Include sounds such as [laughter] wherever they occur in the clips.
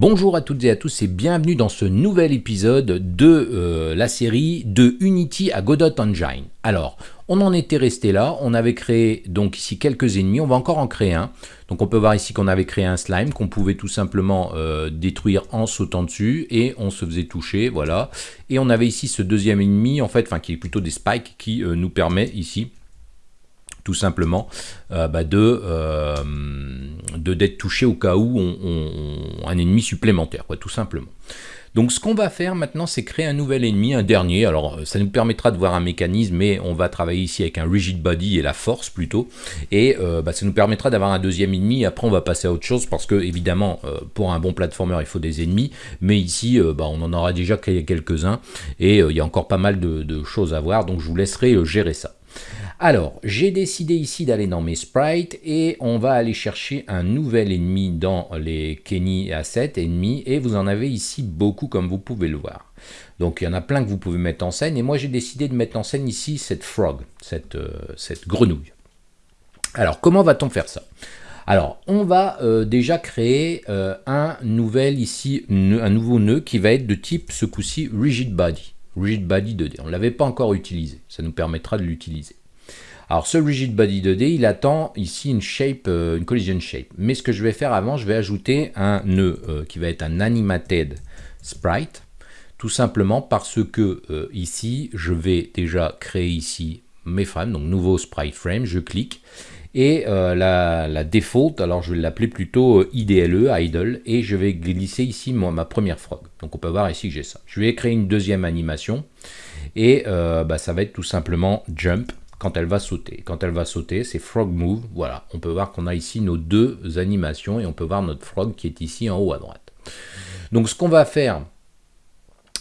Bonjour à toutes et à tous et bienvenue dans ce nouvel épisode de euh, la série de Unity à Godot Engine. Alors, on en était resté là, on avait créé donc ici quelques ennemis, on va encore en créer un. Donc on peut voir ici qu'on avait créé un slime qu'on pouvait tout simplement euh, détruire en sautant dessus et on se faisait toucher, voilà. Et on avait ici ce deuxième ennemi, en fait, enfin qui est plutôt des spikes qui euh, nous permet ici tout simplement euh, bah, de d'être touché au cas où on, un ennemi supplémentaire, quoi, tout simplement. Donc ce qu'on va faire maintenant, c'est créer un nouvel ennemi, un dernier. Alors ça nous permettra de voir un mécanisme, mais on va travailler ici avec un rigid body et la force plutôt. Et euh, bah, ça nous permettra d'avoir un deuxième ennemi. Après on va passer à autre chose parce que évidemment euh, pour un bon platformer il faut des ennemis. Mais ici bah, on en aura déjà créé quelques-uns et il y a encore pas mal de choses à voir. Donc je vous laisserai gérer ça. Alors, j'ai décidé ici d'aller dans mes sprites et on va aller chercher un nouvel ennemi dans les Kenny Assets ennemis et vous en avez ici beaucoup comme vous pouvez le voir. Donc il y en a plein que vous pouvez mettre en scène et moi j'ai décidé de mettre en scène ici cette frog, cette, euh, grenouille. Alors comment va-t-on faire ça? Alors, on va euh, déjà créer euh, un nouvel ici, un nouveau nœud qui va être de type ce coup-ci rigid body. Rigid body 2D. On ne l'avait pas encore utilisé. Ça nous permettra de l'utiliser. Alors ce rigid body 2D, il attend ici une shape, euh, une collision shape. Mais ce que je vais faire avant, je vais ajouter un nœud euh, qui va être un animated sprite, tout simplement parce que euh, ici, je vais déjà créer ici mes frames, donc nouveau sprite frame, je clique, et la, la, default, alors je vais l'appeler plutôt IDLE, idle, et je vais glisser ici ma première frog. Donc on peut voir ici que j'ai ça. Je vais créer une deuxième animation, et bah, ça va être tout simplement jump, quand elle va sauter. Quand elle va sauter, c'est frog move. Voilà, on peut voir qu'on a ici nos deux animations et on peut voir notre frog qui est ici en haut à droite. Donc ce qu'on va faire,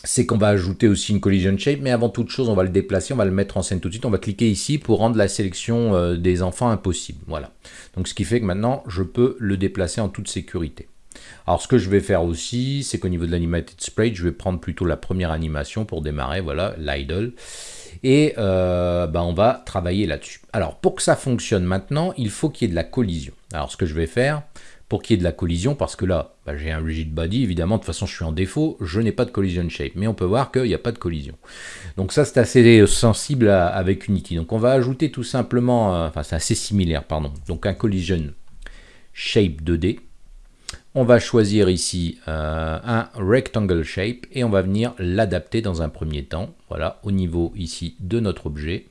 c'est qu'on va ajouter aussi une collision shape, mais avant toute chose, on va le déplacer, on va le mettre en scène tout de suite. On va cliquer ici pour rendre la sélection euh, des enfants impossible. Voilà. Donc ce qui fait que maintenant, je peux le déplacer en toute sécurité. Alors ce que je vais faire aussi, c'est qu'au niveau de l'animated sprite, je vais prendre plutôt la première animation pour démarrer, voilà, l'idle et euh, bah, on va travailler là-dessus. Alors pour que ça fonctionne maintenant, il faut qu'il y ait de la collision. Alors ce que je vais faire, pour qu'il y ait de la collision, parce que là, bah, j'ai un rigid body, évidemment, de toute façon je suis en défaut, je n'ai pas de collision shape, mais on peut voir qu'il n'y a pas de collision. Donc ça c'est assez sensible avec Unity. Donc on va ajouter tout simplement, euh, enfin c'est assez similaire, pardon, donc un collision shape 2D, on va choisir ici euh, un rectangle shape et on va venir l'adapter dans un premier temps, voilà, au niveau ici de notre objet.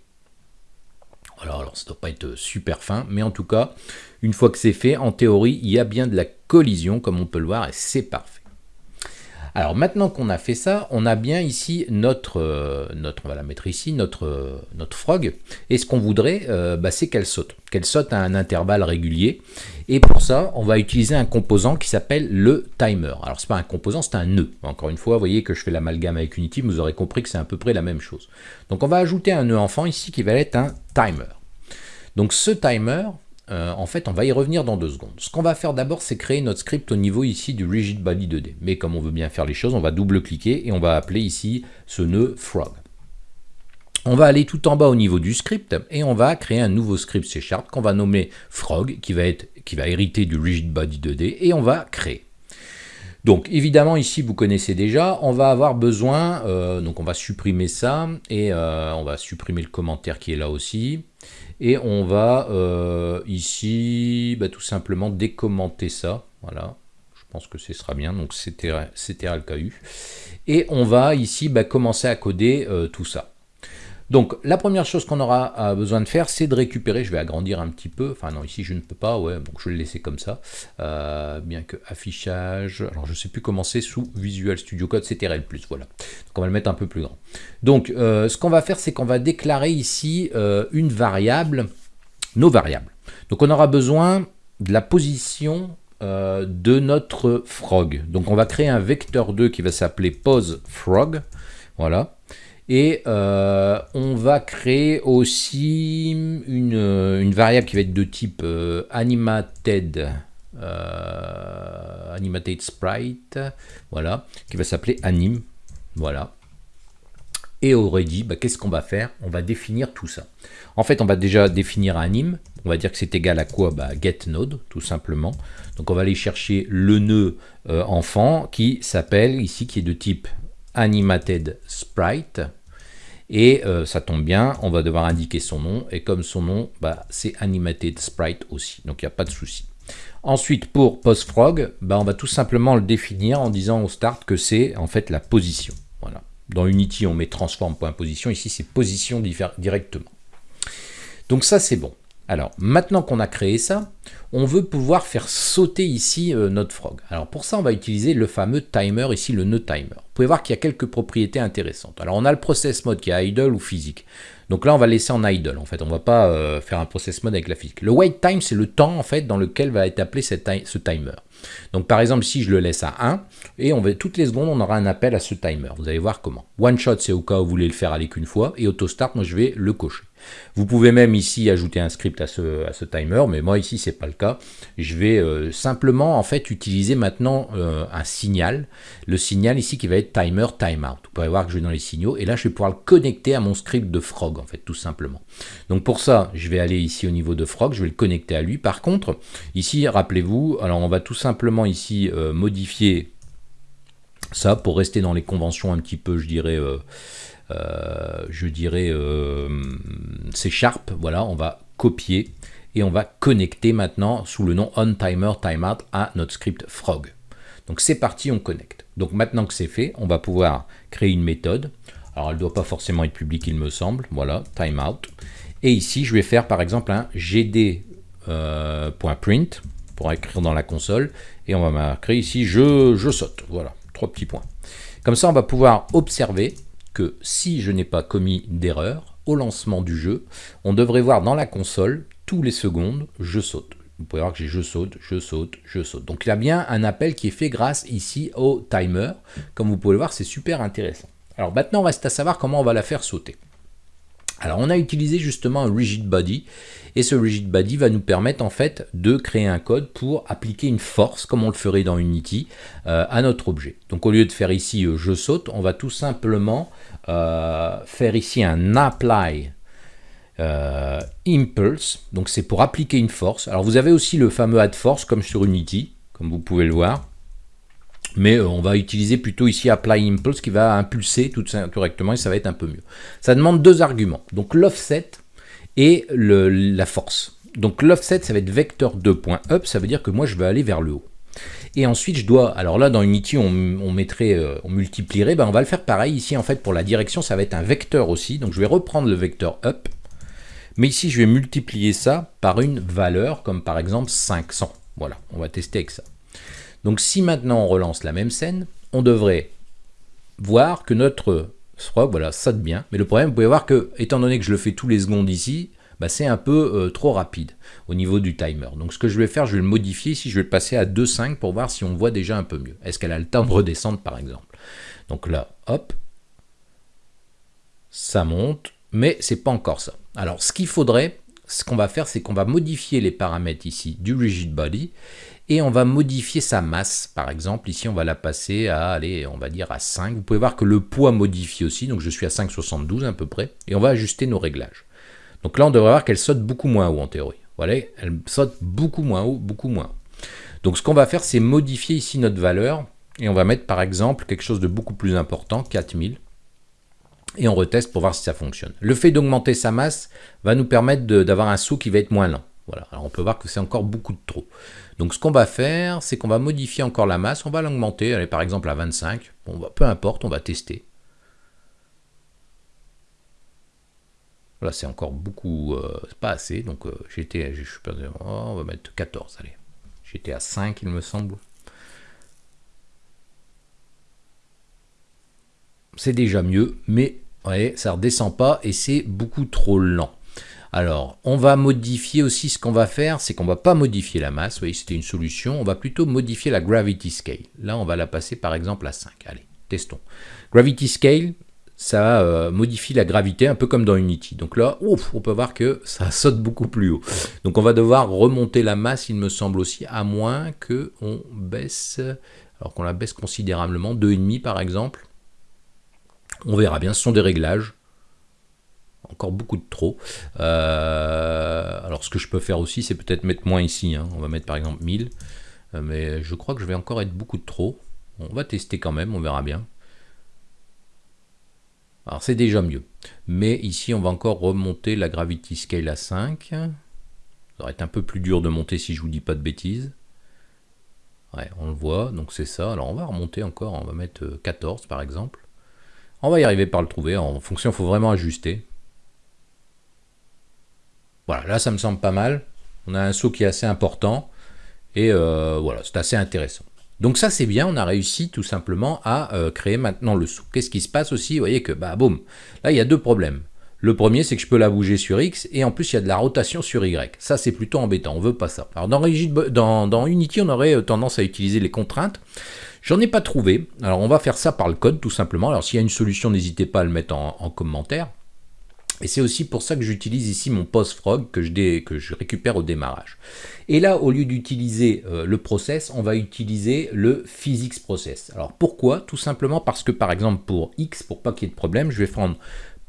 Alors, alors ça ne doit pas être super fin, mais en tout cas, une fois que c'est fait, en théorie, il y a bien de la collision, comme on peut le voir, et c'est parfait. Alors maintenant qu'on a fait ça, on a bien ici notre, euh, notre on va la mettre ici, notre, euh, notre frog. Et ce qu'on voudrait, euh, bah, c'est qu'elle saute. Qu'elle saute à un intervalle régulier. Et pour ça, on va utiliser un composant qui s'appelle le timer. Alors c'est pas un composant, c'est un nœud. Encore une fois, vous voyez que je fais l'amalgame avec Unity, vous aurez compris que c'est à peu près la même chose. Donc on va ajouter un nœud enfant ici qui va être un timer. Donc ce timer, euh, en fait, on va y revenir dans deux secondes. Ce qu'on va faire d'abord, c'est créer notre script au niveau ici du rigid body 2D. Mais comme on veut bien faire les choses, on va double-cliquer et on va appeler ici ce nœud frog. On va aller tout en bas au niveau du script et on va créer un nouveau script C Sharp qu'on va nommer frog, qui va, être, qui va hériter du rigid body 2D, et on va créer. Donc évidemment ici vous connaissez déjà, on va avoir besoin, euh, donc on va supprimer ça, et euh, on va supprimer le commentaire qui est là aussi, et on va euh, ici bah, tout simplement décommenter ça, voilà, je pense que ce sera bien, donc c'était le KU, et on va ici bah, commencer à coder tout ça. Donc la première chose qu'on aura besoin de faire, c'est de récupérer, je vais agrandir un petit peu, enfin non ici je ne peux pas, ouais, donc je vais le laisser comme ça, euh, bien que affichage, alors je ne sais plus comment c'est sous Visual Studio Code, c'est TRL+, voilà, donc on va le mettre un peu plus grand. Donc euh, ce qu'on va faire, c'est qu'on va déclarer ici euh, une variable, nos variables. Donc on aura besoin de la position de notre frog. Donc on va créer un vecteur 2 qui va s'appeler pose frog, voilà, et euh, on va créer aussi une, variable qui va être de type euh, animated, euh, animated sprite, voilà, qui va s'appeler anim, voilà. Et already, bah, qu'est-ce qu'on va faire? On va définir tout ça. En fait, on va déjà définir anim, On va dire que c'est égal à quoi? Bah, getNode, tout simplement. Donc on va aller chercher le nœud enfant qui s'appelle ici, qui est de type animated sprite. Et euh, ça tombe bien, on va devoir indiquer son nom. Et comme son nom, bah, c'est animated sprite aussi. Donc il n'y a pas de souci. Ensuite, pour postfrog, bah, on va tout simplement le définir en disant au start que c'est en fait la position. Voilà. Dans Unity, on met transform.position. Ici, c'est position directement. Donc ça, c'est bon. Alors, maintenant qu'on a créé ça, on veut pouvoir faire sauter ici euh, notre frog. Alors pour ça, on va utiliser le fameux timer, ici le nœud timer. Vous pouvez voir qu'il y a quelques propriétés intéressantes. Alors on a le process mode qui est idle ou physique. Donc là, on va laisser en idle, en fait. On ne va pas euh, faire un process mode avec la physique. Le wait time, c'est le temps, en fait, dans lequel va être appelé ce timer. Donc par exemple, si je le laisse à 1, et on va, toutes les secondes, on aura un appel à ce timer. Vous allez voir comment. One shot, c'est au cas où vous voulez le faire aller qu'une fois, et auto start, moi je vais le cocher. Vous pouvez même ici ajouter un script à ce, timer, mais moi ici c'est pas le cas. Je vais euh, simplement en fait utiliser maintenant euh, un signal. Le signal ici qui va être timer timeout. Vous pouvez voir que je vais dans les signaux et là je vais pouvoir le connecter à mon script de frog en fait tout simplement. Donc pour ça je vais aller ici au niveau de frog, je vais le connecter à lui. Par contre ici rappelez-vous, alors on va tout simplement ici euh, modifier ça pour rester dans les conventions un petit peu je dirais je dirais, euh, c'est Sharp. Voilà, on va copier et on va connecter maintenant sous le nom onTimerTimeout à notre script frog. Donc c'est parti, on connecte. Donc maintenant que c'est fait, on va pouvoir créer une méthode. Alors elle ne doit pas forcément être publique, il me semble. Voilà, timeout. Et ici, je vais faire par exemple un gd.print euh, pour écrire dans la console. Et on va marquer ici je, je saute. Voilà, trois petits points. Comme ça, on va pouvoir observer si je n'ai pas commis d'erreur, au lancement du jeu, on devrait voir dans la console, tous les secondes, je saute. Vous pouvez voir que j'ai je saute, je saute, je saute. Donc il y a bien un appel qui est fait grâce ici au timer. Comme vous pouvez le voir, c'est super intéressant. Alors maintenant, on reste à savoir comment on va la faire sauter. Alors on a utilisé justement un rigid body et ce rigid body va nous permettre en fait de créer un code pour appliquer une force comme on le ferait dans Unity euh, à notre objet. Donc au lieu de faire ici euh, je saute, on va tout simplement euh, faire ici un apply impulse. Donc c'est pour appliquer une force. Alors vous avez aussi le fameux add force comme sur Unity, comme vous pouvez le voir mais euh, on va utiliser plutôt ici apply impulse qui va impulser tout correctement et ça va être un peu mieux. Ça demande deux arguments, donc l'offset et la force. Donc l'offset ça va être vecteur 2.up, ça veut dire que moi je vais aller vers le haut. Et ensuite, je dois, alors là dans Unity, on, mettrait, euh, on multiplierait, ben on va le faire pareil ici en fait pour la direction, ça va être un vecteur aussi. Donc je vais reprendre le vecteur up, mais ici je vais multiplier ça par une valeur comme par exemple 500. Voilà, on va tester avec ça. Donc si maintenant on relance la même scène, on devrait voir que notre voilà, ça de bien. Mais le problème, vous pouvez voir que, étant donné que je le fais tous les secondes ici, bah, c'est un peu euh, trop rapide au niveau du timer. Donc ce que je vais faire, je vais le modifier ici, je vais le passer à 2.5 pour voir si on voit déjà un peu mieux. Est-ce qu'elle a le temps de redescendre par exemple? Donc là, hop, ça monte, mais c'est pas encore ça. Alors ce qu'il faudrait, ce qu'on va faire, c'est qu'on va modifier les paramètres ici du rigid body et on va modifier sa masse. Par exemple, ici, on va la passer à, allez, on va dire à 5. Vous pouvez voir que le poids modifie aussi, donc je suis à 5,72 à peu près, et on va ajuster nos réglages. Donc là, on devrait voir qu'elle saute beaucoup moins haut en théorie. Voilà, elle saute beaucoup moins haut, beaucoup moins Donc ce qu'on va faire, c'est modifier ici notre valeur, et on va mettre par exemple quelque chose de beaucoup plus important, 4000 et on reteste pour voir si ça fonctionne. Le fait d'augmenter sa masse va nous permettre d'avoir un saut qui va être moins lent. Voilà, alors on peut voir que c'est encore beaucoup de trop. Donc ce qu'on va faire, c'est qu'on va modifier encore la masse, on va l'augmenter, allez par exemple à 25, bon, bah, peu importe, on va tester. Là c'est encore beaucoup, euh, pas assez, donc euh, j'étais, je suis oh, on va mettre 14, allez. J'étais à 5 il me semble. C'est déjà mieux, mais ouais, ça redescend pas et c'est beaucoup trop lent. Alors, on va modifier aussi, ce qu'on va faire, c'est qu'on va pas modifier la masse, vous voyez, c'était une solution, on va plutôt modifier la gravity scale. Là, on va la passer par exemple à 5. Allez, testons. Gravity scale, ça euh, modifie la gravité, un peu comme dans Unity. Donc là, ouf, on peut voir que ça [laughs] saute beaucoup plus haut. Donc on va devoir remonter la masse, il me semble aussi, à moins que on baisse, alors qu'on la baisse considérablement, 2,5 par exemple. On verra bien, ce sont des réglages. Encore beaucoup de trop. Euh, alors ce que je peux faire aussi, c'est peut-être mettre moins ici. Hein. On va mettre par exemple 1000. Euh, mais je crois que je vais encore être beaucoup de trop. On va tester quand même, on verra bien. Alors c'est déjà mieux. Mais ici, on va encore remonter la Gravity Scale à 5. Ça va être un peu plus dur de monter si je vous dis pas de bêtises. Ouais, on le voit, donc c'est ça. Alors on va remonter encore, on va mettre 14 euh, par exemple. On va y arriver par le trouver. En fonction, il faut vraiment ajuster. Voilà, là ça me semble pas mal. On a un saut qui est assez important. Et euh, voilà, c'est assez intéressant. Donc ça c'est bien, on a réussi tout simplement à euh, créer maintenant le saut. Qu'est-ce qui se passe aussi? Vous voyez que, bah boum, là il y a deux problèmes. Le premier, c'est que je peux la bouger sur X, et en plus, il y a de la rotation sur Y. Ça, c'est plutôt embêtant, on veut pas ça. Alors, dans, Unity, on aurait euh, tendance à utiliser les contraintes. J'en ai pas trouvé. Alors, on va faire ça par le code, tout simplement. Alors, s'il y a une solution, n'hésitez pas à le mettre en commentaire. Et c'est aussi pour ça que j'utilise ici mon postfrog que je, que je récupère au démarrage. Et là, au lieu d'utiliser euh, le process, on va utiliser le physics process. Alors pourquoi? Tout simplement parce que par exemple pour x, pour pas qu'il y ait de problème, je vais prendre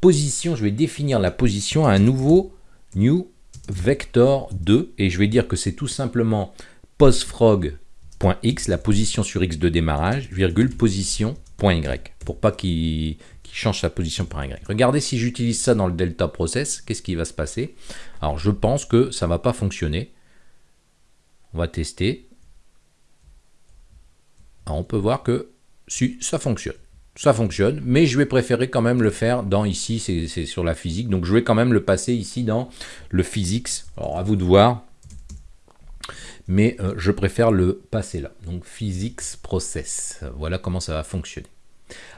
position, je vais définir la position à un nouveau new vector 2 et je vais dire que c'est tout simplement postfrog.x, la position sur x de démarrage, virgule position.y, pour pas qu'il change sa position par Y. Regardez si j'utilise ça dans le delta process, qu'est-ce qui va se passer? Alors je pense que ça ne va pas fonctionner. On va tester. on peut voir que si ça fonctionne. Ça fonctionne, mais je vais préférer quand même le faire dans ici, c'est sur la physique. Donc je vais quand même le passer ici dans le physics. Alors à vous de voir mais euh, je préfère le passer là. Donc physics process, voilà comment ça va fonctionner.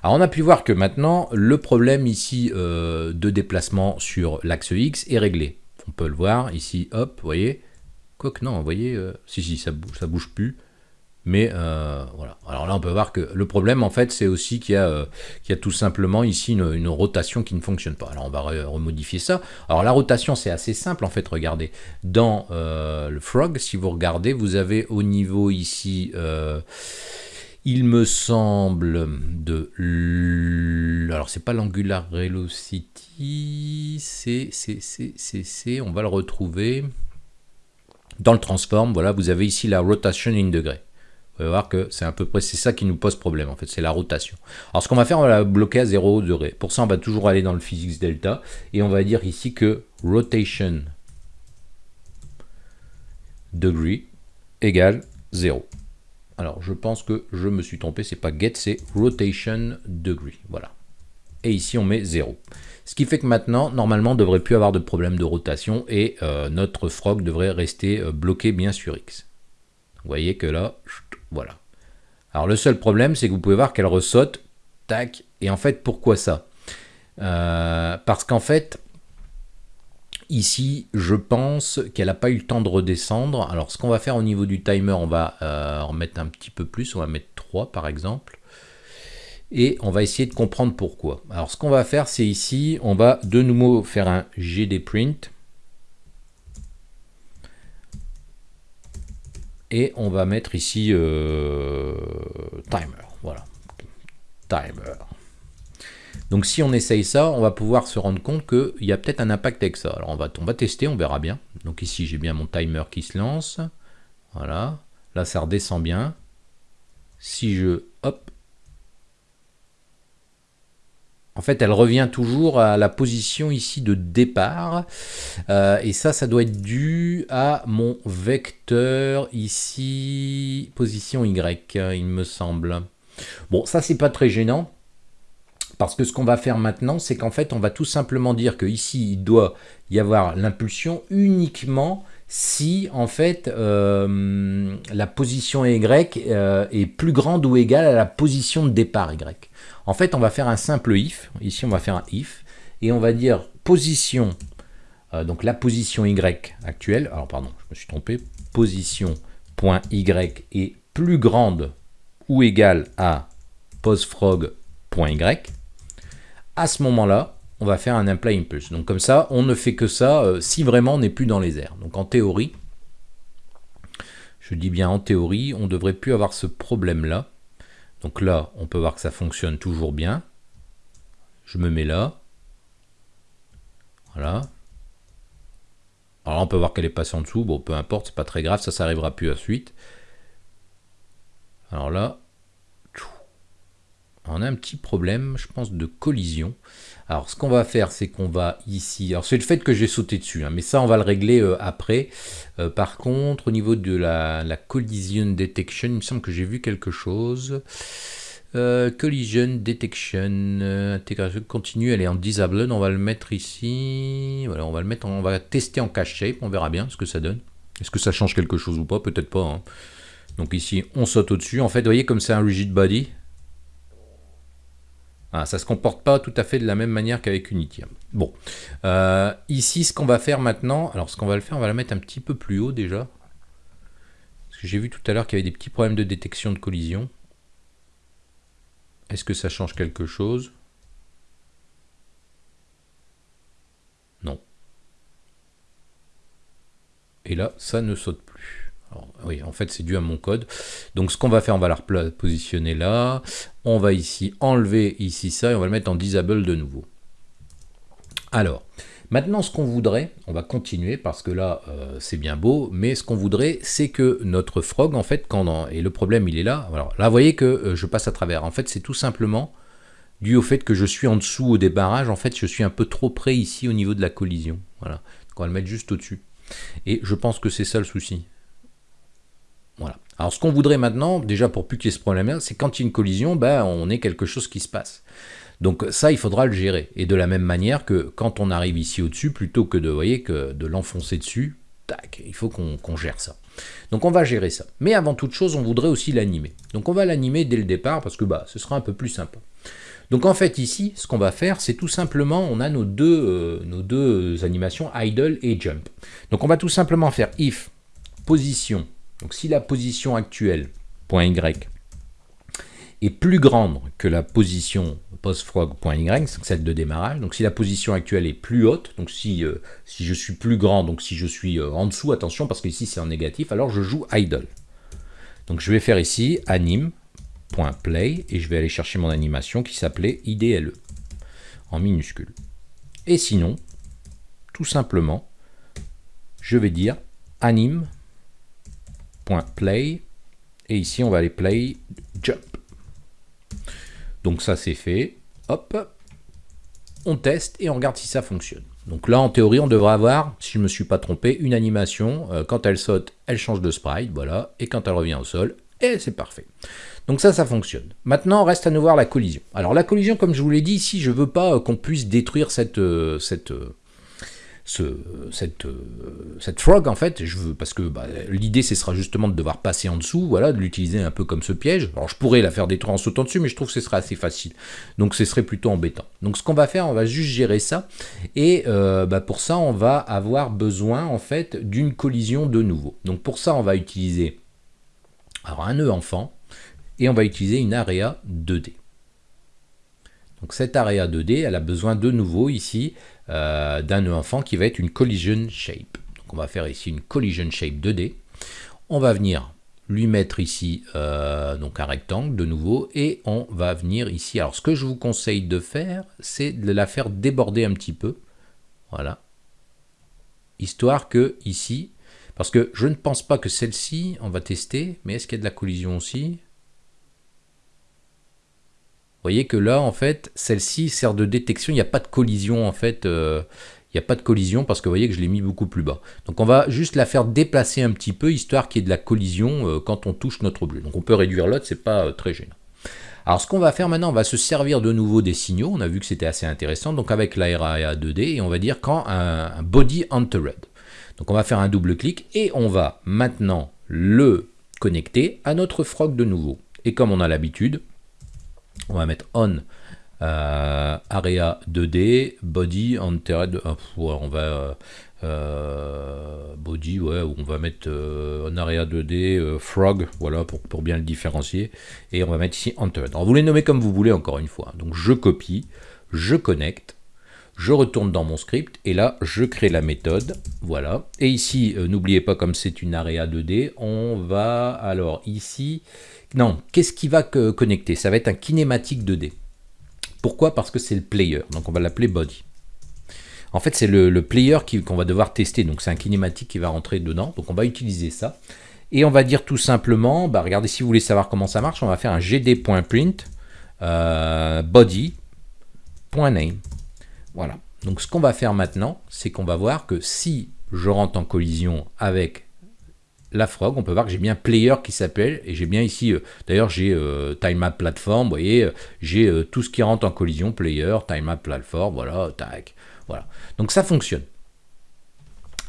Alors on a pu voir que maintenant, le problème ici euh, de déplacement sur l'axe X est réglé. On peut le voir ici, hop, vous voyez. Quoique non, vous voyez, euh, si, si, ça bouge, bouge plus. Mais euh, voilà. Alors là, on peut voir que le problème, en fait, c'est aussi qu'il y, a tout simplement ici une, rotation qui ne fonctionne pas. Alors on va remodifier ça. Alors la rotation, c'est assez simple, en fait, regardez. Dans le frog, si vous regardez, vous avez au niveau ici il me semble de... Alors, c'est pas l'angular velocity, c'est... On va le retrouver dans le transform. Voilà, vous avez ici la rotation in degré. Vous allez voir que c'est à peu près c'est ça qui nous pose problème en fait, c'est la rotation. Alors ce qu'on va faire, on va la bloquer à 0 degré. Pour ça, on va toujours aller dans le physics delta et on va dire ici que rotation degree égale 0. Alors, je pense que je me suis trompé, c'est pas get, c'est rotation degree. Voilà. Et ici, on met 0. Ce qui fait que maintenant, normalement, on devrait plus avoir de problème de rotation et euh, notre frog devrait rester euh, bloqué bien sur X. Vous voyez que là, voilà. Alors, le seul problème, c'est que vous pouvez voir qu'elle ressaute, tac, et en fait, pourquoi ça? Euh, Parce qu'en fait, Ici, je pense qu'elle n'a pas eu le temps de redescendre. Alors, ce qu'on va faire au niveau du timer, on va euh, en mettre un petit peu plus. On va mettre 3 par exemple. Et on va essayer de comprendre pourquoi. Alors, ce qu'on va faire, c'est ici, on va de nouveau faire un gdprint. Et on va mettre ici euh, timer. Voilà. Timer. Donc si on essaye ça, on va pouvoir se rendre compte qu'il y a peut-être un impact avec ça. Alors on va, on va tester, on verra bien. Donc ici j'ai bien mon timer qui se lance. Voilà. Là ça redescend bien. Si je... Hop. En fait, elle revient toujours à la position ici de départ. Euh, et ça, ça doit être dû à mon vecteur ici, position Y, il me semble. Bon, ça, c'est pas très gênant. Parce que ce qu'on va faire maintenant, c'est qu'en fait, on va tout simplement dire qu'ici, il doit y avoir l'impulsion uniquement si, en fait, euh, la position Y euh, est plus grande ou égale à la position de départ Y. En fait, on va faire un simple if. Ici, on va faire un if. Et on va dire position, euh, donc la position Y actuelle. Alors, pardon, je me suis trompé. Position point Y est plus grande ou égale à postfrog.y à ce moment-là, on va faire un imply impulse. Donc comme ça, on ne fait que ça euh, si vraiment on n'est plus dans les airs. Donc en théorie, je dis bien en théorie, on devrait plus avoir ce problème-là. Donc là, on peut voir que ça fonctionne toujours bien. Je me mets là. Voilà. Alors on peut voir qu'elle est passée en dessous. Bon, peu importe, c'est pas très grave, ça, ça arrivera plus à suite. Alors là, on a un petit problème, je pense, de collision. Alors, ce qu'on va faire, c'est qu'on va ici... Alors, c'est le fait que j'ai sauté dessus, hein, mais ça, on va le régler euh, après. Euh, par contre, au niveau de la, collision detection, il me semble que j'ai vu quelque chose. Euh, collision detection, intégration continue, elle est en disabled. On va le mettre ici. Voilà, on va le mettre, on va tester en cache shape. On verra bien ce que ça donne. Est-ce que ça change quelque chose ou pas? Peut-être pas. Hein. Donc ici, on saute au-dessus. En fait, vous voyez comme c'est un rigid body, ah, ça ne se comporte pas tout à fait de la même manière qu'avec Unity. Bon, euh, ici, ce qu'on va faire maintenant, alors ce qu'on va le faire, on va la mettre un petit peu plus haut déjà. Parce que j'ai vu tout à l'heure qu'il y avait des petits problèmes de détection de collision. Est-ce que ça change quelque chose? Non. Et là, ça ne saute oui, en fait, c'est dû à mon code. Donc, ce qu'on va faire, on va la positionner là. On va ici enlever ici ça et on va le mettre en disable de nouveau. Alors, maintenant, ce qu'on voudrait, on va continuer parce que là, euh, c'est bien beau, mais ce qu'on voudrait, c'est que notre frog, en fait, quand et le problème, il est là. Là, vous voyez que euh, je passe à travers. En fait, c'est tout simplement dû au fait que je suis en dessous au débarrage. En fait, je suis un peu trop près ici au niveau de la collision. Voilà. Donc, on va le mettre juste au-dessus. Et je pense que c'est ça le souci. Voilà. Alors ce qu'on voudrait maintenant, déjà pour plus qu'il y ait ce problème-là, c'est quand il y a une collision, ben, on ait quelque chose qui se passe. Donc ça, il faudra le gérer. Et de la même manière que quand on arrive ici au-dessus, plutôt que de, voyez, que de l'enfoncer dessus, tac, il faut qu'on gère ça. Donc on va gérer ça. Mais avant toute chose, on voudrait aussi l'animer. Donc on va l'animer dès le départ parce que bah, ce sera un peu plus sympa. Donc en fait ici, ce qu'on va faire, c'est tout simplement, on a nos deux, euh, nos deux animations idle et jump. Donc on va tout simplement faire if position donc si la position actuelle, .y, est plus grande que la position postfrog.y, celle de démarrage, donc si la position actuelle est plus haute, donc si, euh, je suis plus grand, donc si je suis euh, en dessous, attention parce que ici c'est en négatif, alors je joue idle. Donc je vais faire ici anim.play et je vais aller chercher mon animation qui s'appelait IDLE en minuscule. Et sinon, tout simplement, je vais dire anim .play et ici on va aller play jump. Donc ça c'est fait. Hop, on teste et on regarde si ça fonctionne. Donc là en théorie on devrait avoir, si je me suis pas trompé, une animation. Euh, quand elle saute, elle change de sprite, voilà. Et quand elle revient au sol, et c'est parfait. Donc ça, ça fonctionne. Maintenant, reste à nous voir la collision. Alors la collision, comme je vous l'ai dit ici, je veux pas euh, qu'on puisse détruire cette, euh, euh, cette frog en fait, parce que bah, l'idée ce sera justement de devoir passer en dessous, voilà, de l'utiliser un peu comme ce piège. Alors je pourrais la faire détruire en sautant dessus, mais je trouve que ce serait assez facile. Donc ce serait plutôt embêtant. Donc ce qu'on va faire, on va juste gérer ça. Et euh, bah, pour ça, on va avoir besoin en fait d'une collision de nouveau. Donc pour ça, on va utiliser alors, un nœud enfant et on va utiliser une area 2D. Donc cette area 2D, elle a besoin de nouveau ici euh, d'un nœud enfant qui va être une collision shape. Donc on va faire ici une collision shape 2D. On va venir lui mettre ici euh, donc un rectangle de nouveau et on va venir ici. Alors ce que je vous conseille de faire, c'est de la faire déborder un petit peu. Voilà. Histoire que ici, parce que je ne pense pas que celle-ci, on va tester, mais est-ce qu'il y a de la collision aussi? Voyez que là, en fait, celle-ci sert de détection. Il n'y a pas de collision, en fait. Euh, il n'y a pas de collision parce que vous voyez que je l'ai mis beaucoup plus bas. Donc on va juste la faire déplacer un petit peu, histoire qu'il y ait de la collision euh, quand on touche notre objet. Donc on peut réduire l'autre, c'est pas euh, très gênant. Alors ce qu'on va faire maintenant, on va se servir de nouveau des signaux. On a vu que c'était assez intéressant. Donc avec la 2D, et on va dire quand un, un body entered. Donc on va faire un double clic et on va maintenant le connecter à notre frog de nouveau. Et comme on a l'habitude, on va mettre on euh, area 2D, body, entered, euh, on va euh, body, on va mettre on area 2D, frog, voilà, pour, bien le différencier, et on va mettre ici entered. Alors vous les nommez comme vous voulez encore une fois, donc je copie, je connecte, je retourne dans mon script, et là je crée la méthode, voilà, et ici, n'oubliez pas comme c'est une area 2D, on va, alors ici, non, qu'est-ce qui va connecter? Ça va être un kinématique 2D. Pourquoi? Parce que c'est le player, donc on va l'appeler body. En fait, c'est le, player qu'on va devoir tester. Donc, c'est un kinématique qui va rentrer dedans. Donc, on va utiliser ça. Et on va dire tout simplement, bah, regardez, si vous voulez savoir comment ça marche, on va faire un gd.print euh, body.name. Voilà. Donc, ce qu'on va faire maintenant, c'est qu'on va voir que si je rentre en collision avec la frog, on peut voir que j'ai bien player qui s'appelle, et j'ai bien ici, euh, d'ailleurs j'ai euh, time platform, vous voyez, euh, j'ai tout ce qui rentre en collision, player, time platform, voilà, tac, voilà. Donc ça fonctionne.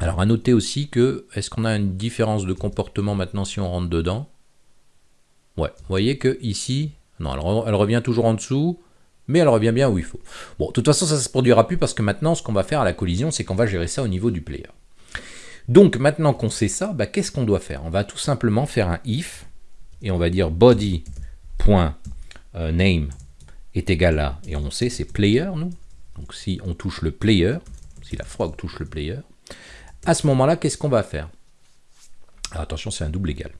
Alors à noter aussi que, est-ce qu'on a une différence de comportement maintenant si on rentre dedans? Ouais, vous voyez que ici, non, elle, elle, revient toujours en dessous, mais elle revient bien où il faut. Bon, de toute façon, ça ne se produira plus parce que maintenant, ce qu'on va faire à la collision, c'est qu'on va gérer ça au niveau du player. Donc maintenant qu'on sait ça, bah, qu'est-ce qu'on doit faire? On va tout simplement faire un if, et on va dire body.name est égal à, et on sait c'est player, nous. Donc si on touche le player, si la frog touche le player, à ce moment-là, qu'est-ce qu'on va faire? Alors attention, c'est un double égal.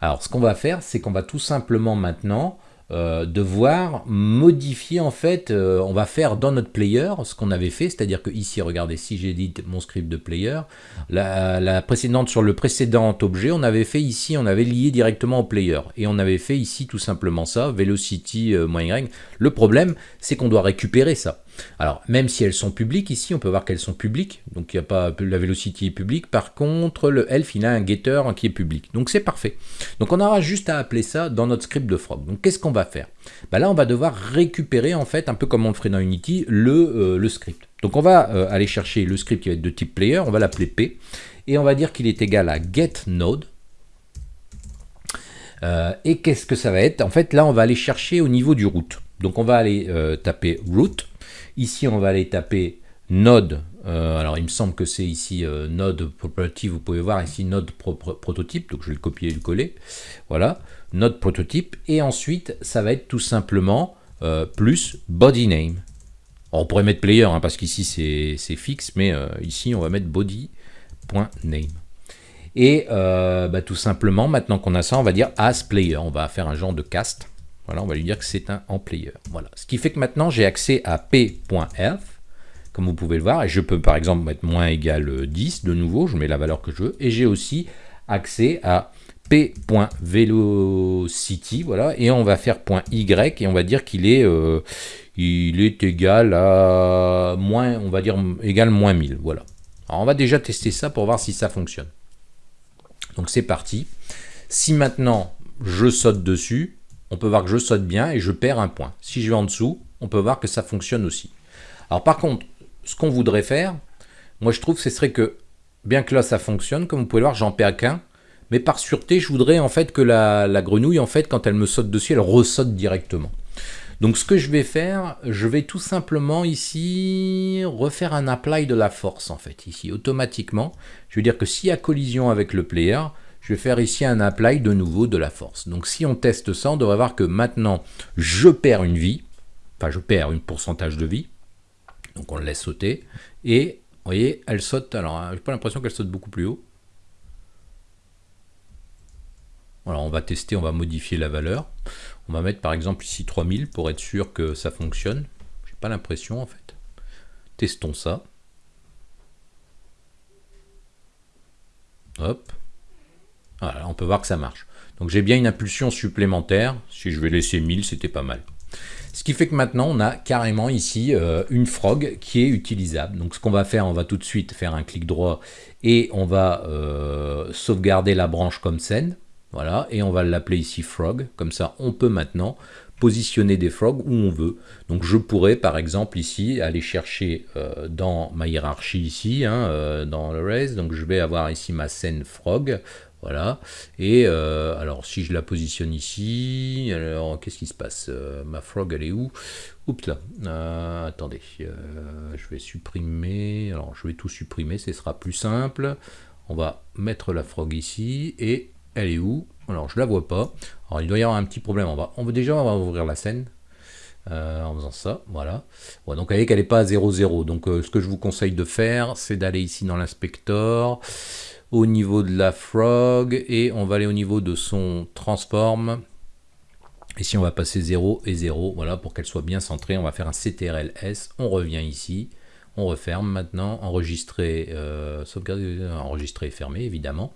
Alors ce qu'on va faire, c'est qu'on va tout simplement maintenant euh, devoir modifier en fait, euh, on va faire dans notre player ce qu'on avait fait, c'est-à-dire que ici, regardez, si j'édite mon script de player, la, précédente sur le précédent objet, on avait fait ici, on avait lié directement au player, et on avait fait ici tout simplement ça, velocity, euh, y. Le problème, c'est qu'on doit récupérer ça. Alors, même si elles sont publiques, ici, on peut voir qu'elles sont publiques. Donc, n'y a pas la velocity est publique. Par contre, le elf, il a un getter qui est public. Donc, c'est parfait. Donc, on aura juste à appeler ça dans notre script de frog. Donc, qu'est-ce qu'on va faire? Bah Là, on va devoir récupérer, en fait, un peu comme on le ferait dans Unity, le, euh, script. Donc, on va euh, aller chercher le script qui va être de type player. On va l'appeler P. Et on va dire qu'il est égal à getNode. Euh, et qu'est-ce que ça va être? En fait, là, on va aller chercher au niveau du root. Donc, on va aller taper root. Ici, on va aller taper node. Euh, alors, il me semble que c'est ici euh, node property. Vous pouvez voir ici node prototype. Donc, je vais le copier et le coller. Voilà, node prototype. Et ensuite, ça va être tout simplement euh, plus body name. on pourrait mettre player hein, parce qu'ici c'est fixe, mais ici on va mettre body.name. Et bah, tout simplement, maintenant qu'on a ça, on va dire as player. On va faire un genre de cast. Voilà, on va lui dire que c'est un en player. Voilà. Ce qui fait que maintenant j'ai accès à p.f, comme vous pouvez le voir, et je peux par exemple mettre moins égal 10 de nouveau, je mets la valeur que je veux, et j'ai aussi accès à p.velocity, voilà, et on va faire .y, et on va dire qu'il est, euh, est égal à moins, on va dire égal moins 1000, voilà. Alors on va déjà tester ça pour voir si ça fonctionne. Donc c'est parti. Si maintenant je saute dessus, on peut voir que je saute bien et je perds un point. Si je vais en dessous, on peut voir que ça fonctionne aussi. Alors par contre, ce qu'on voudrait faire, moi je trouve ce serait que, bien que là ça fonctionne, comme vous pouvez le voir, j'en perds qu'un, mais par sûreté, je voudrais en fait que la, grenouille, en fait, quand elle me saute dessus, elle ressaute directement. Donc ce que je vais faire, je vais tout simplement ici refaire un apply de la force en fait, ici automatiquement. Je veux dire que s'il y a collision avec le player, je vais faire ici un apply de nouveau de la force. Donc si on teste ça, on devrait voir que maintenant, je perds une vie, enfin je perds une pourcentage de vie, donc on le laisse sauter, et vous voyez, elle saute, alors hein, j'ai pas l'impression qu'elle saute beaucoup plus haut. Alors on va tester, on va modifier la valeur. On va mettre par exemple ici 3000 pour être sûr que ça fonctionne. J'ai pas l'impression en fait. Testons ça. Hop. Voilà, on peut voir que ça marche. Donc j'ai bien une impulsion supplémentaire. Si je vais laisser 1000, c'était pas mal. Ce qui fait que maintenant, on a carrément ici euh, une frog qui est utilisable. Donc ce qu'on va faire, on va tout de suite faire un clic droit et on va euh, sauvegarder la branche comme scène. Voilà, et on va l'appeler ici frog. Comme ça, on peut maintenant positionner des frogs où on veut. Donc je pourrais par exemple ici aller chercher euh, dans ma hiérarchie ici, hein, dans le race, donc je vais avoir ici ma scène frog, voilà. Et euh, alors, si je la positionne ici, alors qu'est-ce qui se passe euh, Ma frog, elle est où? Oups là. Euh, attendez. je vais supprimer. Alors, je vais tout supprimer. Ce sera plus simple. On va mettre la frog ici. Et elle est où? Alors, je la vois pas. Alors, il doit y avoir un petit problème. On va, on déjà ouvrir la scène. en faisant ça, voilà. donc vous voyez qu'elle n'est pas à 0,0. Donc ce que je vous conseille de faire, c'est d'aller ici dans l'inspecteur, au niveau de la frog et on va aller au niveau de son transform. Ici, on va passer 0 et 0, voilà, pour qu'elle soit bien centrée. On va faire un CTRL-S, on revient ici. On referme maintenant, enregistrer, euh, sauvegarder, enregistrer fermé évidemment.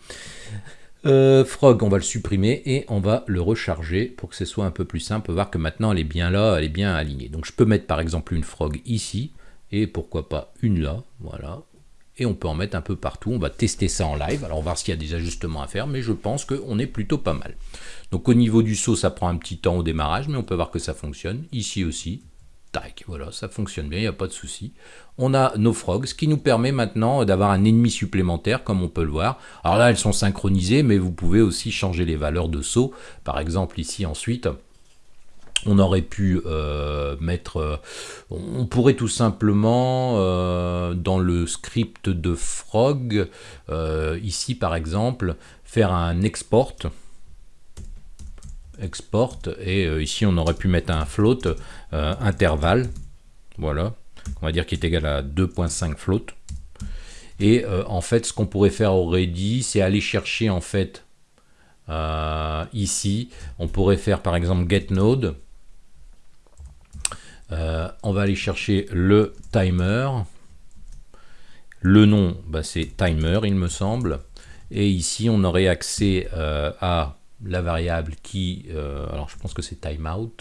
Euh, frog, on va le supprimer et on va le recharger pour que ce soit un peu plus simple. On peut voir que maintenant elle est bien là, elle est bien alignée. Donc je peux mettre par exemple une frog ici et pourquoi pas une là, voilà. Et on peut en mettre un peu partout. On va tester ça en live. Alors on va voir s'il y a des ajustements à faire, mais je pense qu'on est plutôt pas mal. Donc au niveau du saut, ça prend un petit temps au démarrage, mais on peut voir que ça fonctionne. Ici aussi, tac, voilà, ça fonctionne bien, il n'y a pas de souci. On a nos frogs, ce qui nous permet maintenant d'avoir un ennemi supplémentaire, comme on peut le voir. Alors là, elles sont synchronisées, mais vous pouvez aussi changer les valeurs de saut. Par exemple, ici, ensuite, on aurait pu euh, mettre, euh, on pourrait tout simplement euh, dans le script de frog, ici par exemple, faire un export, export, et ici on aurait pu mettre un float intervalle, voilà, on va dire qui est égal à 2.5 float. Et en fait, ce qu'on pourrait faire au ready, c'est aller chercher en fait ici, on pourrait faire par exemple get node euh, on va aller chercher le timer. Le nom, bah, c'est timer, il me semble. Et ici, on aurait accès euh, à la variable qui... Euh, alors, je pense que c'est timeout.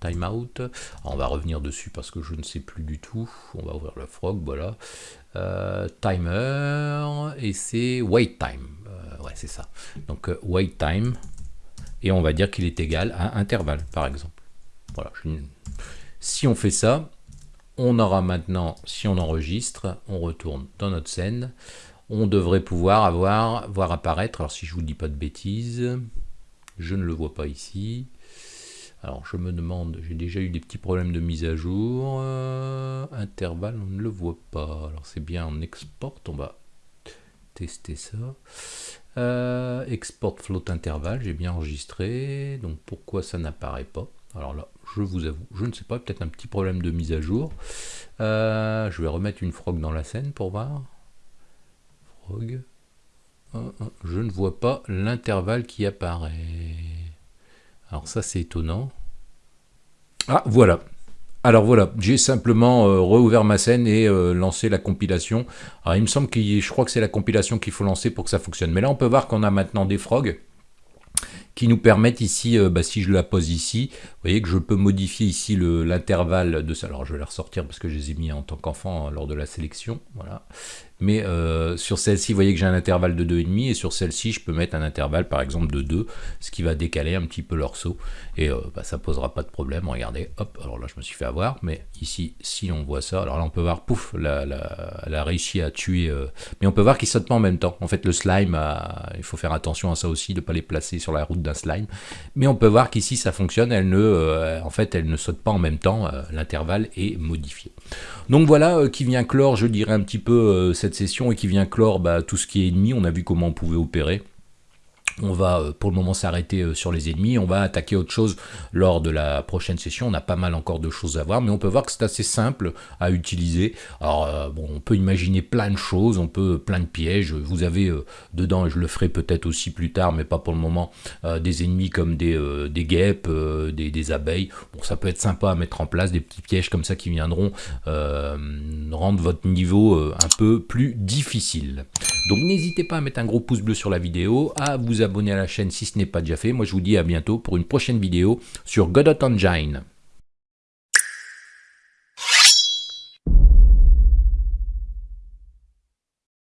timeout. On va revenir dessus parce que je ne sais plus du tout. On va ouvrir le frog, voilà. timer, et c'est wait time. ouais, c'est ça. Donc, wait time. Et on va dire qu'il est égal à intervalle, par exemple. Voilà, si on fait ça, on aura maintenant, si on enregistre, on retourne dans notre scène, on devrait pouvoir avoir, voir apparaître, alors si je vous dis pas de bêtises, je ne le vois pas ici, alors je me demande, j'ai déjà eu des petits problèmes de mise à jour, euh, intervalle, on ne le voit pas, alors c'est bien en export, on va tester ça, euh, export float intervalle, j'ai bien enregistré, donc pourquoi ça n'apparaît pas? Alors là, je vous avoue, je ne sais pas, peut-être un petit problème de mise à jour. Euh, je vais remettre une frog dans la scène pour voir. Frog. Je ne vois pas l'intervalle qui apparaît. Alors ça, c'est étonnant. Ah, voilà. Alors voilà, j'ai simplement euh, rouvert ma scène et euh, lancé la compilation. Alors il me semble que je crois que c'est la compilation qu'il faut lancer pour que ça fonctionne. Mais là, on peut voir qu'on a maintenant des frogs qui nous permettent ici, euh, bah, si je la pose ici, vous voyez que je peux modifier ici l'intervalle de ça. Alors je vais la ressortir parce que je les ai mis en tant qu'enfant hein, lors de la sélection. Voilà. Mais euh, sur celle-ci, vous voyez que j'ai un intervalle de 2,5 et sur celle-ci, je peux mettre un intervalle par exemple de 2, ce qui va décaler un petit peu leur saut. Et euh, bah, ça posera pas de problème. Regardez, hop, alors là je me suis fait avoir, mais ici, si on voit ça, alors là on peut voir, pouf, elle a réussi à tuer, euh, mais on peut voir qu'ils sautent pas en même temps. En fait, le slime, il faut faire attention à ça aussi, de ne pas les placer sur la route d'un slime. Mais on peut voir qu'ici ça fonctionne, ne, en fait, elle ne saute pas en même temps, l'intervalle est modifié. Donc voilà qui vient clore, je dirais un petit peu cette session et qui vient clore bah, tout ce qui est ennemi. On a vu comment on pouvait opérer. On va euh, pour le moment s'arrêter euh, sur les ennemis, on va attaquer autre chose lors de la prochaine session, on a pas mal encore de choses à voir, mais on peut voir que c'est assez simple à utiliser. Alors euh, bon, on peut imaginer plein de choses, on peut plein de pièges, vous avez dedans, je le ferai peut-être aussi plus tard, mais pas pour le moment, des ennemis comme des guêpes, des, abeilles, bon ça peut être sympa à mettre en place, des petits pièges comme ça qui viendront rendre votre niveau un peu plus difficile. Donc n'hésitez pas à mettre un gros pouce bleu sur la vidéo, à vous abonner à la chaîne si ce n'est pas déjà fait. Moi je vous dis à bientôt pour une prochaine vidéo sur Godot Engine.